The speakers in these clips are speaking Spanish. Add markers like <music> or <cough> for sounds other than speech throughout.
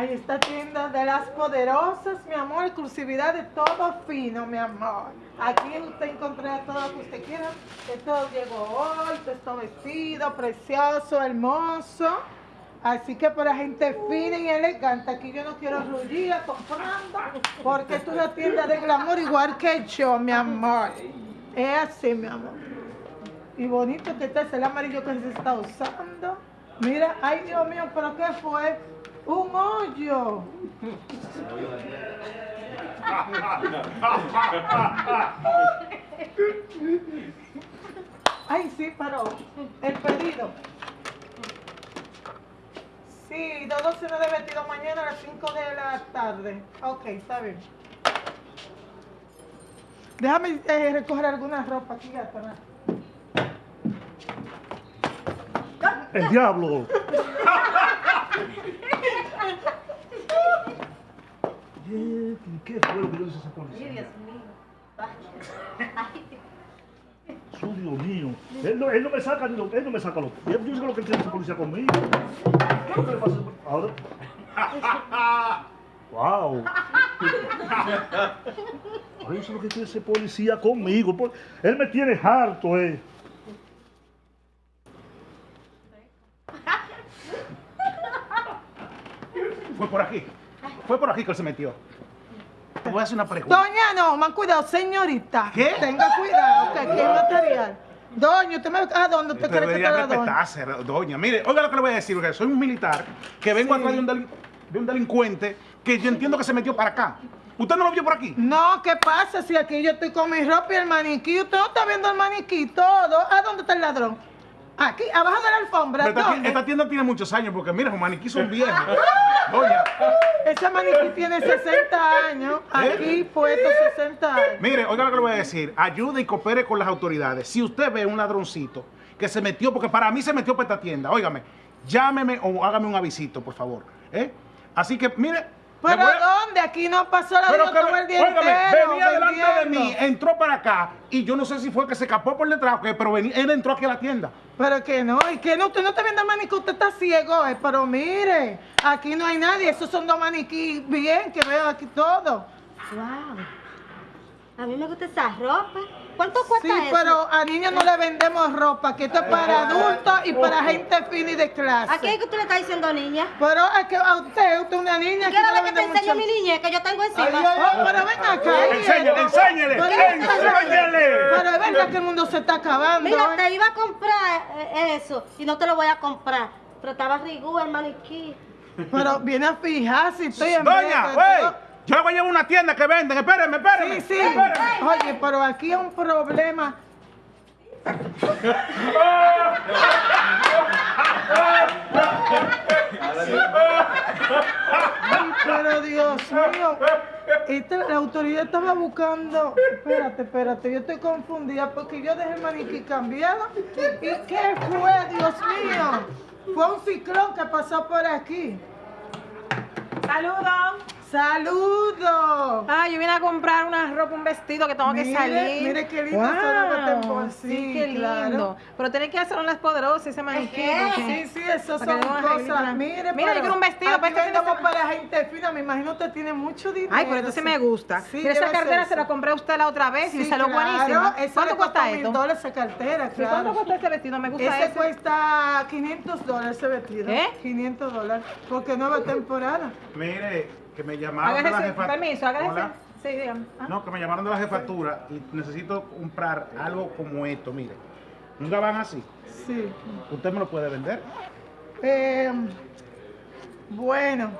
Ahí está tienda de las poderosas, mi amor, exclusividad de todo fino, mi amor. Aquí usted encontrará todo lo que usted quiera. Esto llegó hoy, todo vestido, precioso, hermoso. Así que para gente fina y elegante, aquí yo no quiero rullía comprando, porque es una tienda de glamour igual que yo, mi amor. Es así, mi amor. Y bonito que está, es el amarillo que se está usando. Mira, ay Dios mío, pero ¿qué fue? Un hoyo. Ay, sí, pero el pedido. Sí, dos docenas de vestido mañana a las 5 de la tarde. Ok, está bien. Déjame eh, recoger alguna ropa aquí atrás. ¡El diablo! ¿Qué fue lo que yo hice esa policía? Dios mío. Su Dios mío. Él no, él no me saca, él no me saca lo. Yo sé lo que tiene esa policía conmigo. ¿Qué le pasa? Ahora. ¡Wow! Ahora yo sé lo que tiene ese policía conmigo. Él me tiene harto, eh. Fue por aquí. Fue por aquí que él se metió. Te voy a hacer una pregunta. Doña, no, man, cuidado, señorita. ¿Qué? Tenga cuidado, que aquí hay material. Doña, usted me... ¿A dónde usted cree que está la doña? doña. Mire, oiga lo que le voy a decir, porque soy un militar que vengo Sí. atrás de un, delin- de un delincuente que yo entiendo que se metió para acá. ¿Usted no lo vio por aquí? No, ¿qué pasa si aquí yo estoy con mi ropa y el maniquí? Usted no está viendo el maniquí todo. ¿A dónde está el ladrón? Aquí, abajo de la alfombra. Esta, esta tienda tiene muchos años, porque mira, los maniquíes son viejos. Doña, Ese maniquí tiene 60 años. Aquí puesto 60 años. mire, oiga lo que le voy a decir. Ayude y coopere con las autoridades. Si usted ve un ladroncito que se metió, porque para mí se metió para esta tienda, óigame, llámeme o hágame un avisito, por favor. ¿eh? Así que, mire. ¿Pero a- dónde? Aquí no pasó la Pero que, el día óigame, entero venía delante de mí, entró para acá y yo no sé si fue que se escapó por detrás o qué, pero venía- él entró aquí a la tienda. Pero que no, y que no, usted no está viendo el maniquí, usted está ciego, eh, pero mire, aquí no hay nadie, esos son dos maniquí bien, que veo aquí todo. Wow. A mí me gusta esa ropa. ¿Cuánto cuesta Sí, eso? pero a niños no le vendemos ropa, que esto es para adultos y para gente fina y de clase. ¿A qué es que usted le está diciendo niña? Pero es que a usted, usted es una niña que Quiero ver que te enseñe mi niña que yo tengo encima. Oh, pero ven acá. ¿y Enséñale, enséñale, Pero es enséñale. Pero es verdad que el mundo se está acabando. Mira, ¿eh? te iba a comprar eh, eso y no te lo voy a comprar. Pero estaba rigú el maniquí. Pero viene a fijar si estoy en Doña, güey. Yo voy a llevar una tienda que venden. Espérenme, espérenme. Sí, sí. espérenme. Oye, pero aquí hay un problema. Ay, pero Dios mío, esta- la autoridad estaba buscando. Espérate, espérate, yo estoy confundida porque yo dejé el maniquí cambiado. ¿Y qué fue, Dios mío? Fue un ciclón que pasó por aquí. Saludos. ¡Saludos! Ah, yo vine a comprar una ropa, un vestido que tengo que salir. mire qué lindo se ve este tempor- Sí, sí, qué claro. lindo. Pero tenés que hacer unas poderosas ese maniquí. porque- Sí, sí, eso son cosas. Mire, Mira, yo quiero un vestido aquí para este vendemos semana. para gente fina. Me imagino usted tiene mucho dinero. Ay, pero esto sí me gusta. Sí, Mira, esa cartera se la compré a usted la otra vez y Sí, le salió claro, buenísima. ¿Cuánto cuesta mil esto? dólares esa cartera, claro. ¿Cuánto cuesta este vestido? Me gusta Ese ese. cuesta 500 dólares ese vestido. ¿Qué? 500 dólares. Porque nueva temporada. Mire, que me llamaron de la Hágase, jefatura. permiso, hágase. Sí, dígame. Ah. No, que me llamaron de la jefatura y necesito comprar algo como esto, mire. Un gabán así. Sí. ¿Usted me lo puede vender? Eh, bueno.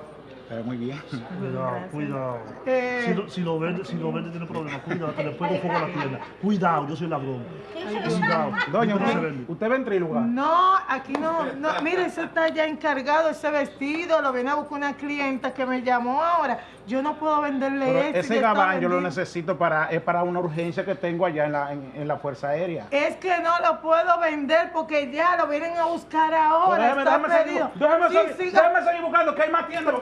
Eh, muy bien. Cuidado, cuidado. Eh, Si, lo, si lo vende, si lo vende tiene problemas. Cuidado, que le pongo fuego a la tienda. Cuidado, yo soy ladrón. Cuidado. Doña, usted, vende. usted va en Trilugar. No, aquí no, no, mire, eso está ya encargado, ese vestido, lo viene a buscar una clienta que me llamó ahora. Yo no puedo venderle Pero ese gabán yo lo necesito para, es para una urgencia que tengo allá en la, en, en la Fuerza Aérea. Es que no lo puedo vender porque ya lo vienen a buscar Pero ahora, déjeme, está déjeme seguir, déjeme Sí, seguir- siga. déjeme seguir buscando que hay más tiendas.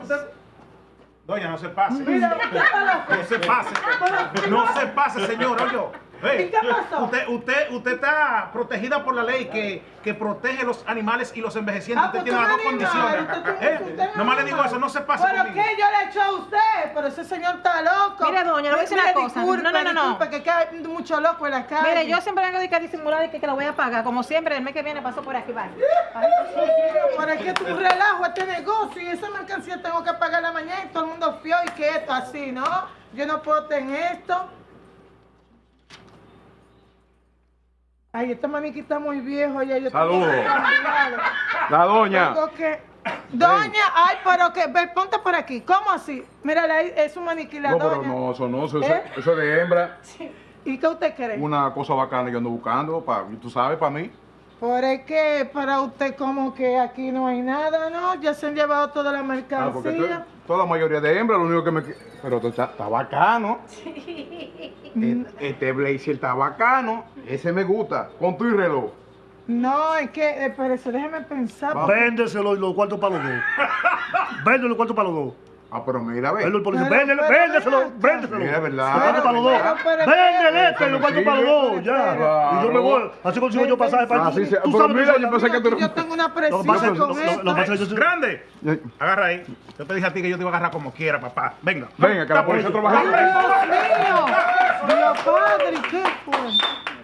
Doña, no se pase. Mira, No se pase. No se pase, señor, oye. ¿Y qué pasó? Usted, usted, usted está protegida por la ley que, que protege los animales y los envejecientes. Ah, usted pues tiene las dos condiciones. usted- Eh, un nomás le digo eso, no se pase ¿Pero conmigo. qué yo le he hecho a usted? Pero ese señor está loco. Mire, doña, le voy a decir una cosa. No, no, no, no. disculpe, que queda mucho loco en la calle. Mire, yo siempre vengo de que a disimular y que, que lo voy a pagar. Como siempre, el mes que viene paso por aquí, vale. Es que tú relajo este negocio y esa mercancía tengo que pagarla mañana y todo el mundo fío y que esto así, ¿no? Yo no puedo tener esto. Ay, este maniquí está muy viejo ya. Yo Saludos. La doña. Que... Doña, ay, pero que, ve, ponte por aquí. ¿Cómo así? Mira, es un maniquí la No, pero no, eso no, eso, ¿Eh? eso es de hembra. ¿Y qué usted cree? Una cosa bacana que yo ando buscando, pa, tú sabes, para mí. Por es que para usted como que aquí no hay nada, ¿no? Ya se han llevado toda la Ah, porque mercancía. to- toda la mayoría de hembras, lo único que me... Pero está, está bacano. E- Este blazer está bacano. Ese me gusta. Con tu y reloj. No, es que, eh, espérese, déjeme pensar. Véndeselo y los cuartos para los dos. <laughs> Véndelo los cuartos para los dos. Ah, pero mira, ve. Véndelo, el policía. Pero, véndeselo, véndeselo. Mira, verdad. Los cuartos para los dos. Véndele este y los cuartos para los dos, ya. Y yo me voy. Así consigo yo pasaje para se- Tú pero sabes mira, que yo pensé que tú... Yo tengo una Lo presión con lo- lo- esto. lo yo- Grande, agarra ahí. Yo te dije a ti que yo te iba a agarrar como quiera, papá. Venga. Venga, que la policía trabaja. Dios mío, Dios Padre, ¿qué fue?